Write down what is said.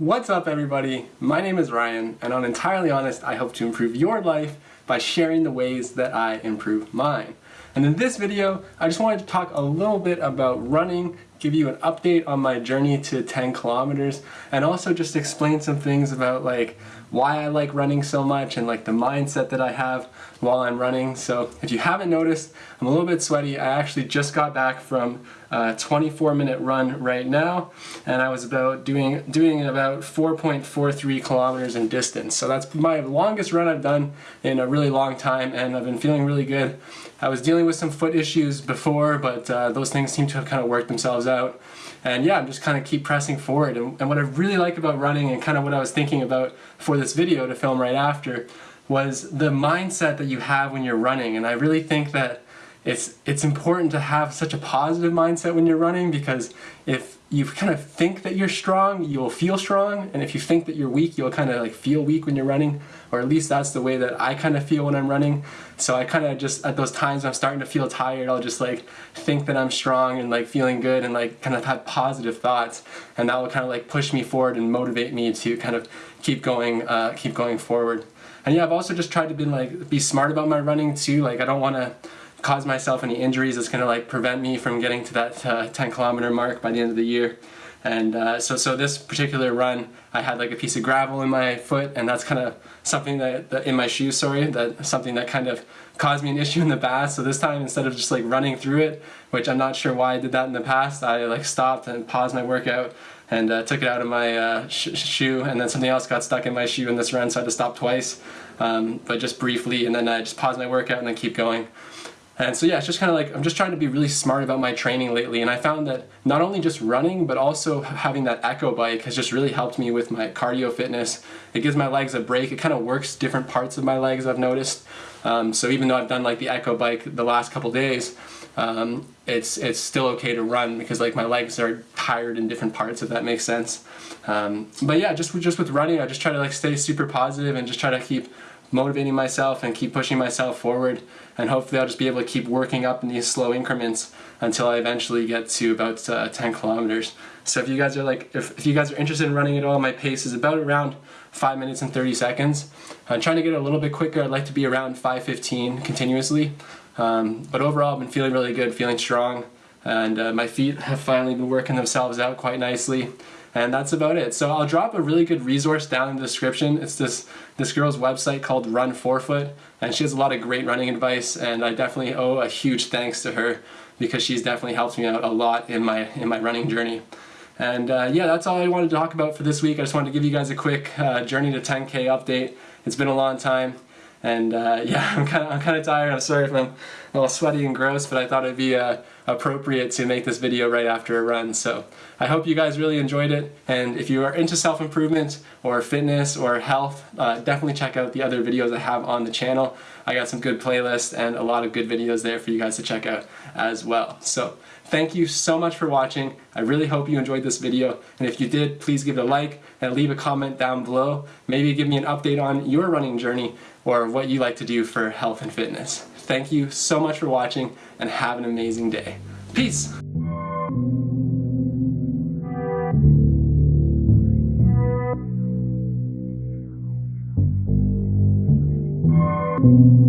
What's up everybody? My name is Ryan and on Entirely Honest I hope to improve your life by sharing the ways that I improve mine. And in this video I just wanted to talk a little bit about running, give you an update on my journey to 10 kilometers and also just explain some things about like why I like running so much and like the mindset that I have while I'm running. So if you haven't noticed, I'm a little bit sweaty. I actually just got back from a 24 minute run right now and I was about doing doing about 4.43 kilometers in distance. So that's my longest run I've done in a really long time and I've been feeling really good. I was dealing with some foot issues before but uh, those things seem to have kind of worked themselves out. And yeah, I'm just kind of keep pressing forward. And, and what I really like about running and kind of what I was thinking about for this video to film right after was the mindset that you have when you're running. And I really think that it's it's important to have such a positive mindset when you're running because if you kind of think that you're strong, you'll feel strong, and if you think that you're weak, you'll kind of like feel weak when you're running, or at least that's the way that I kind of feel when I'm running. So I kind of just at those times I'm starting to feel tired, I'll just like think that I'm strong and like feeling good and like kind of have positive thoughts, and that will kind of like push me forward and motivate me to kind of keep going, uh, keep going forward. And yeah, I've also just tried to be like be smart about my running too. Like I don't want to cause myself any injuries that's going to like prevent me from getting to that uh, 10 kilometer mark by the end of the year. And uh, so, so this particular run, I had like a piece of gravel in my foot, and that's kind of something that, that, in my shoe, sorry, that something that kind of caused me an issue in the past. So this time, instead of just like running through it, which I'm not sure why I did that in the past, I like stopped and paused my workout and uh, took it out of my uh, sh shoe, and then something else got stuck in my shoe in this run, so I had to stop twice, um, but just briefly, and then I just paused my workout and then keep going. And so yeah, it's just kind of like, I'm just trying to be really smart about my training lately. And I found that not only just running, but also having that Echo bike has just really helped me with my cardio fitness. It gives my legs a break. It kind of works different parts of my legs, I've noticed. Um, so even though I've done like the Echo bike the last couple days, um, it's it's still okay to run because like my legs are tired in different parts if that makes sense. Um, but yeah, just just with running, I just try to like stay super positive and just try to keep motivating myself and keep pushing myself forward and hopefully I'll just be able to keep working up in these slow increments until I eventually get to about uh, 10 kilometers. So if you guys are like, if, if you guys are interested in running at all, my pace is about around 5 minutes and 30 seconds. I'm trying to get a little bit quicker, I'd like to be around 5.15 continuously. Um, but overall I've been feeling really good, feeling strong, and uh, my feet have finally been working themselves out quite nicely. And that's about it. So I'll drop a really good resource down in the description. It's this, this girl's website called Run Forefoot, and she has a lot of great running advice, and I definitely owe a huge thanks to her because she's definitely helped me out a lot in my, in my running journey. And uh, yeah, that's all I wanted to talk about for this week. I just wanted to give you guys a quick uh, Journey to 10K update. It's been a long time. And uh, yeah, I'm kind of I'm kind of tired. I'm sorry if I'm a little sweaty and gross, but I thought it'd be uh, appropriate to make this video right after a run. So I hope you guys really enjoyed it. And if you are into self-improvement or fitness or health, uh, definitely check out the other videos I have on the channel. I got some good playlists and a lot of good videos there for you guys to check out as well. So thank you so much for watching. I really hope you enjoyed this video. And if you did, please give it a like and leave a comment down below. Maybe give me an update on your running journey or what you like to do for health and fitness. Thank you so much for watching and have an amazing day. Peace! Thank